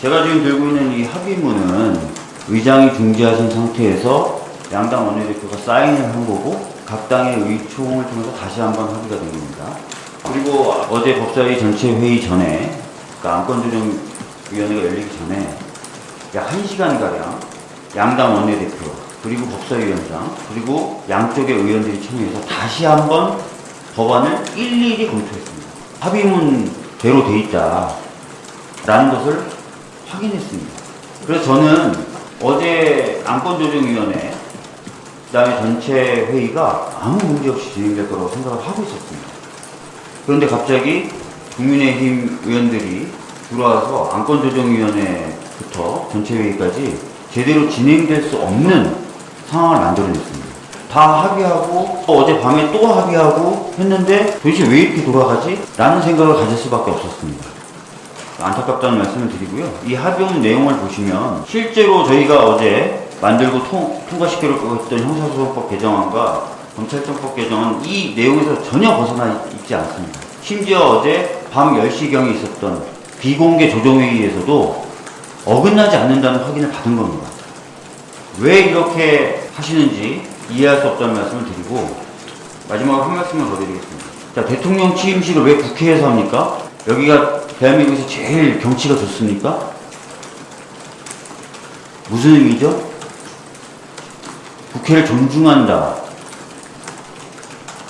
제가 지금 들고 있는 이 합의문은 의장이 중지하신 상태에서 양당 원내대표가 사인을 한 거고 각 당의 의총을 통해서 다시 한번 합의가 된 겁니다. 그리고 어제 법사위 전체 회의 전에 그러니까 안건조정위원회가 열리기 전에 약 1시간가량 양당 원내대표 그리고 법사위원장 그리고 양쪽의 의원들이 참여해서 다시 한번 법안을 일일이 검토했습니다. 합의문대로 돼 있다라는 것을 확인했습니다. 그래서 저는 어제 안건조정위원회 그다음에 전체 회의가 아무 문제 없이 진행될 거라고 생각을 하고 있었습니다. 그런데 갑자기 국민의힘 의원들이 들어와서 안건조정위원회부터 전체 회의까지 제대로 진행될 수 없는 상황을 만들어냈습니다. 다 합의하고 또 어제 밤에 또 합의하고 했는데 도대체 왜 이렇게 돌아가지? 라는 생각을 가질 수밖에 없었습니다. 안타깝다는 말씀을 드리고요. 이 합의문 내용을 보시면 실제로 저희가 어제 만들고 통, 통과시키려고 했던 형사소송법 개정안과 검찰청법 개정은 이 내용에서 전혀 벗어나 있지 않습니다. 심지어 어제 밤 10시경에 있었던 비공개 조정회의에서도 어긋나지 않는다는 확인을 받은 겁니다. 왜 이렇게 하시는지 이해할 수 없다는 말씀을 드리고 마지막으로 한 말씀을 더 드리겠습니다. 자, 대통령 취임식을 왜 국회에서 합니까? 여기가 대한민국에서 제일 경치가 좋습니까? 무슨 의미죠? 국회를 존중한다.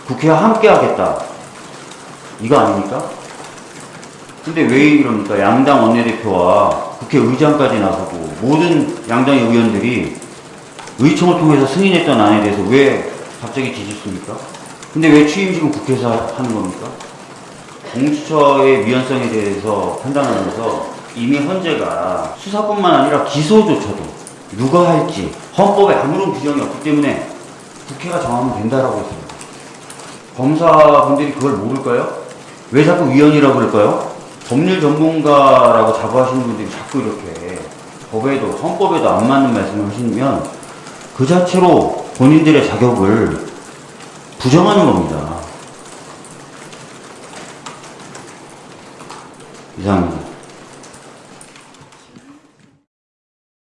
국회와 함께 하겠다. 이거 아닙니까? 근데 왜 이럽니까? 양당 원내대표와 국회의장까지 나서고 모든 양당의 의원들이 의총을 통해서 승인했던 안에 대해서 왜 갑자기 뒤집습니까? 근데 왜 취임식은 국회에서 하는 겁니까? 공수처의 위헌성에 대해서 판단하면서 이미 헌재가 수사뿐만 아니라 기소조차도 누가 할지 헌법에 아무런 규정이 없기 때문에 국회가 정하면 된다라고 했습니다. 검사분들이 그걸 모를까요? 왜 자꾸 위헌이라고 그럴까요? 법률 전문가라고 자부하시는 분들이 자꾸 이렇게 법에도 헌법에도 안 맞는 말씀을 하시면 그 자체로 본인들의 자격을 부정하는 겁니다. 이상입니다.